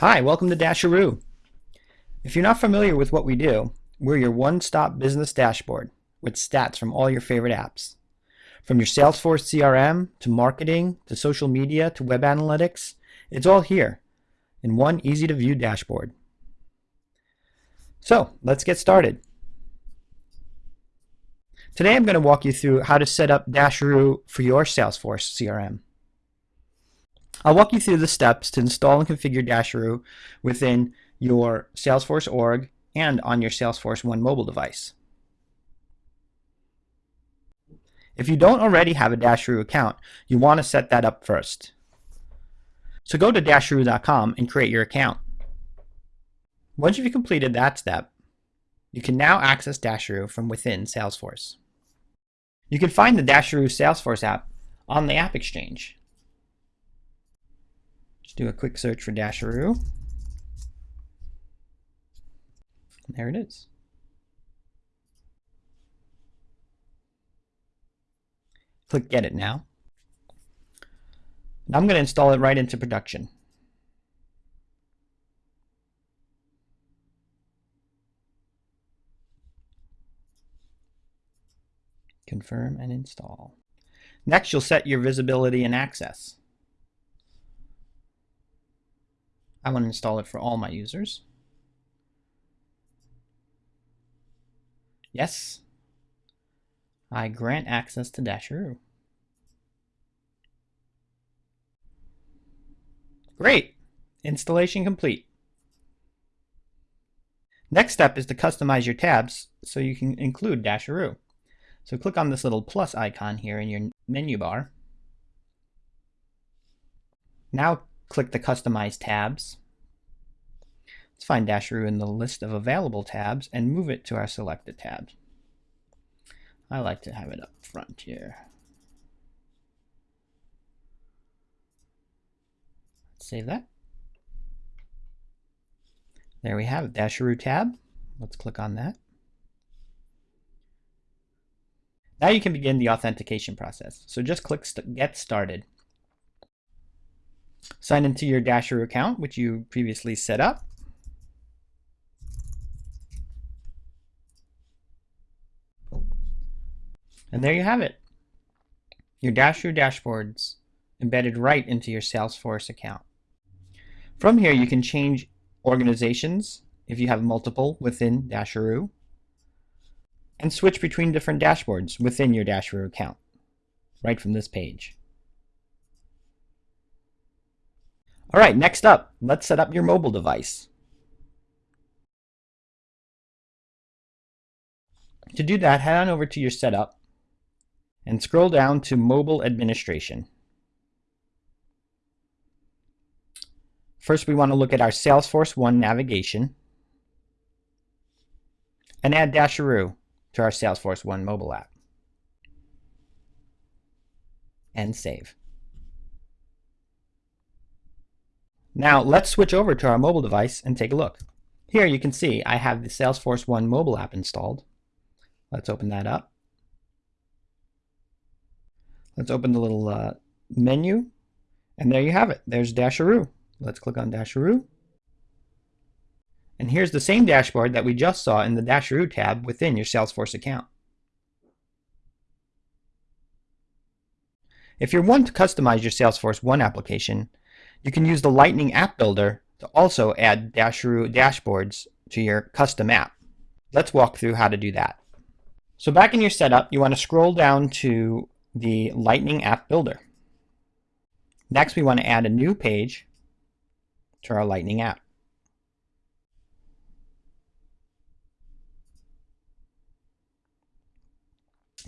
Hi, welcome to Dasheroo. If you're not familiar with what we do, we're your one-stop business dashboard with stats from all your favorite apps. From your Salesforce CRM to marketing to social media to web analytics, it's all here in one easy-to-view dashboard. So let's get started. Today I'm going to walk you through how to set up Dasheroo for your Salesforce CRM. I'll walk you through the steps to install and configure Dasheroo within your Salesforce org and on your Salesforce One mobile device. If you don't already have a Dasheroo account, you want to set that up first. So go to dasheroo.com and create your account. Once you've completed that step, you can now access Dasheroo from within Salesforce. You can find the Dasheroo Salesforce app on the App Exchange. Do a quick search for Dasheroo. There it is. Click Get It Now. And I'm going to install it right into production. Confirm and install. Next, you'll set your visibility and access. I want to install it for all my users. Yes. I grant access to Dasheroo. Great! Installation complete. Next step is to customize your tabs so you can include Dasheroo. So click on this little plus icon here in your menu bar. Now click the Customize tabs. Let's find Dasheroo in the list of available tabs and move it to our selected tabs. I like to have it up front here. Save that. There we have it, Dasheroo tab. Let's click on that. Now you can begin the authentication process. So just click st Get Started. Sign into your Dasheroo account, which you previously set up. And there you have it. Your Dasheroo dashboards embedded right into your Salesforce account. From here, you can change organizations if you have multiple within Dasheroo and switch between different dashboards within your Dasheroo account right from this page. All right, next up, let's set up your mobile device. To do that, head on over to your setup and scroll down to Mobile Administration. First, we want to look at our Salesforce One navigation and add Dasheroo to our Salesforce One mobile app. And save. Now let's switch over to our mobile device and take a look. Here you can see I have the Salesforce One mobile app installed. Let's open that up. Let's open the little uh, menu, and there you have it. There's Dasheroo. Let's click on Dasheroo. And here's the same dashboard that we just saw in the Dasheroo tab within your Salesforce account. If you want to customize your Salesforce One application, you can use the Lightning App Builder to also add dashboards to your custom app. Let's walk through how to do that. So back in your setup, you want to scroll down to the Lightning App Builder. Next, we want to add a new page to our Lightning app.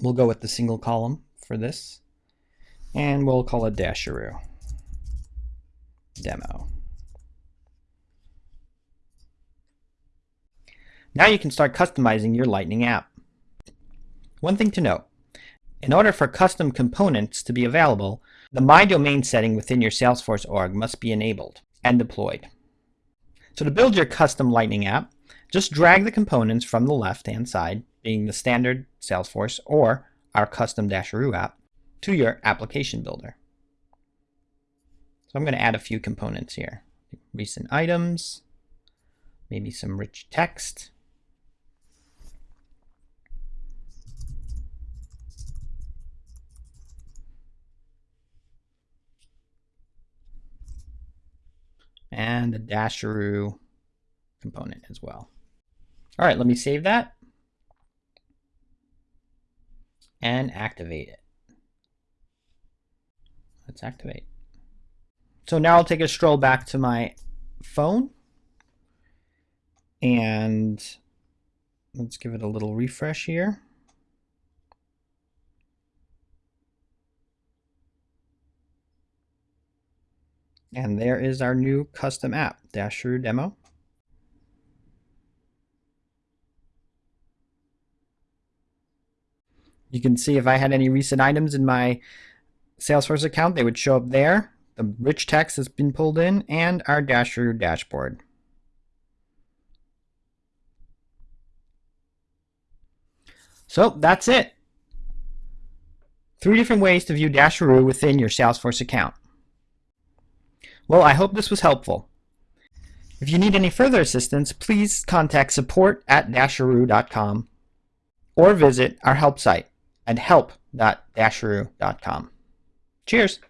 We'll go with the single column for this, and we'll call it Dasheroo demo. Now you can start customizing your Lightning app. One thing to note, in order for custom components to be available, the My Domain setting within your Salesforce org must be enabled and deployed. So to build your custom Lightning app, just drag the components from the left-hand side, being the standard Salesforce or our custom Dasheroo app, to your application builder. So I'm going to add a few components here. recent items, maybe some rich text. and the Dasheroo component as well. All right, let me save that and activate it. Let's activate. So now I'll take a stroll back to my phone and let's give it a little refresh here. And there is our new custom app, Dasheroo Demo. You can see if I had any recent items in my Salesforce account, they would show up there. The rich text has been pulled in and our Dasheroo dashboard. So that's it. Three different ways to view Dasheroo within your Salesforce account. Well, I hope this was helpful. If you need any further assistance, please contact support at dasheroo.com or visit our help site at help.dasheroo.com. Cheers!